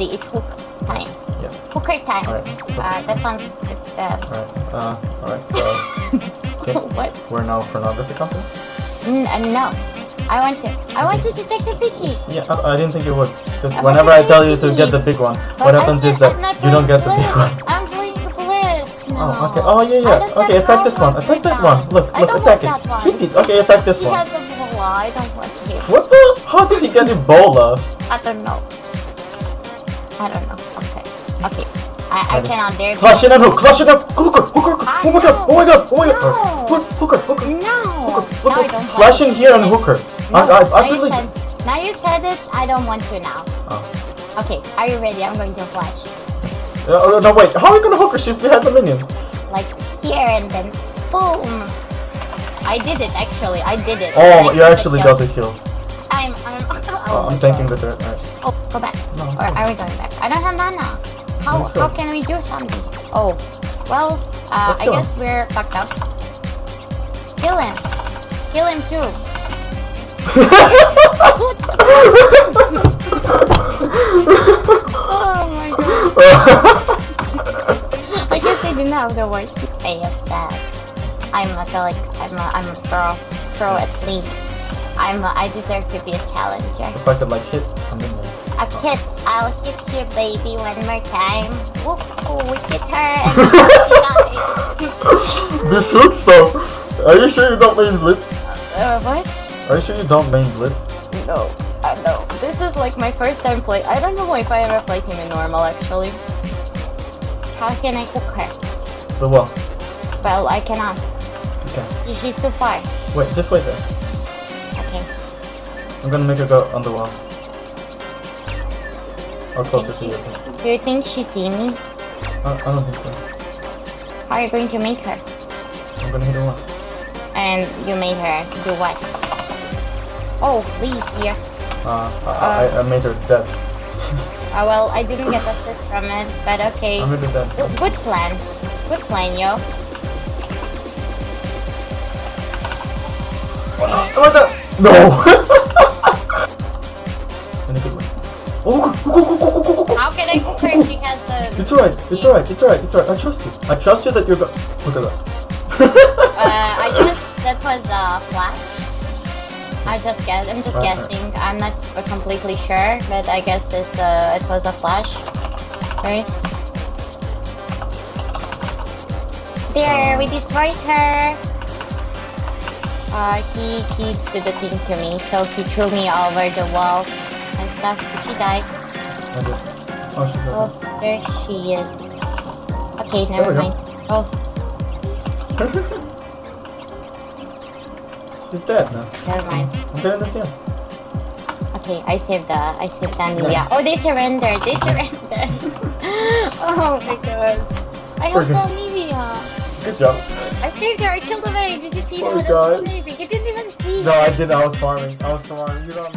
It's hook time. Yeah. Hooker time. Uh, that sounds good. Uh, Alright. Uh, alright. So, okay. what? We're now pornography company? N- uh, no. I want to. I wanted to take the Vicky. Yeah, I, I didn't think you would. Because whenever I tell you to get the big one, But what happens just- is that you don't get the big one. I'm doing the blitz now. Oh, okay. Oh, yeah, yeah. Okay, attack this one. Attack that one. Look, look, attack it. Hit it. Okay, attack this He one. has Ebola. I don't want to him. What the? How did he get Ebola? I don't know. I don't know. Okay. Okay. I, I cannot dare. Flash it and hook. Flash it up. Hooker. Hooker. Oh my god. Oh my god. Oh my god. No. Hook, Hooker. Hooker. No. Look, now I look, don't flashing want here and it. hooker. No, I, I, now, I you said, now you said it. I don't want to now. Oh. Okay. Are you ready? I'm going to flash. Uh, no, wait. How are you gonna hook her? She's behind the minion. Like here and then boom. I did it actually. I did it. Oh, you actually got the kill. I'm. I'm. Oh, I'm thanking the dirt. Oh, go back. No, Or are we going back? I don't have mana. How how can we do something? Oh, well, uh, I guess we're fucked up. Kill him. Kill him too. oh my god. I guess they didn't have the word AFF. I'm I feel like I'm a, I'm a pro pro athlete. I'm a, I deserve to be a challenger. if I could like hit a minion. A hit, I'll hit you, baby, one more time. Whoop, oh, we hit her and this hooks though. Are you sure you don't main blitz? Uh, what? Are you sure you don't main blitz? No, I know. This is like my first time play. I don't know if I ever played him in normal actually. How can I hook her? The what? Well, I cannot. Okay. She's too far. Wait, just wait there. I'm gonna make her go on the wall. Or closer to you. Do you think she see me? I, I don't think so. How are you going to make her? I'm gonna hit her once. And you made her do what? Oh, please, dear. Uh, I, I, uh, I made her dead. Oh, well, I didn't get assist from it, but okay. I made her dead. Good plan. Good plan, yo. Oh, what the? No! How can I her she has the... It's alright, it's alright, it's alright, it's alright. I trust you. I trust you that you're go- Look at that. Uh, I guess that was a flash. I just guess. I'm just Okay. guessing. I'm not completely sure, but I guess it's uh, it was a flash, right? There, we destroyed her. Uh, he he did the thing to me, so he threw me over the wall and stuff. She died. I did. Oh, she's Oh, there she is. Okay, never we go. mind. Oh, she's dead now. never mind. I'm doing this, yes. Okay, I saved the I saved the. Nice. Oh, they surrendered. They surrendered. oh my god. I helped the Nivea. Uh, Good job. I saved her. I killed the Did you see Oh that? was amazing. It didn't even see No, her. I didn't. I was farming. I was farming. You know,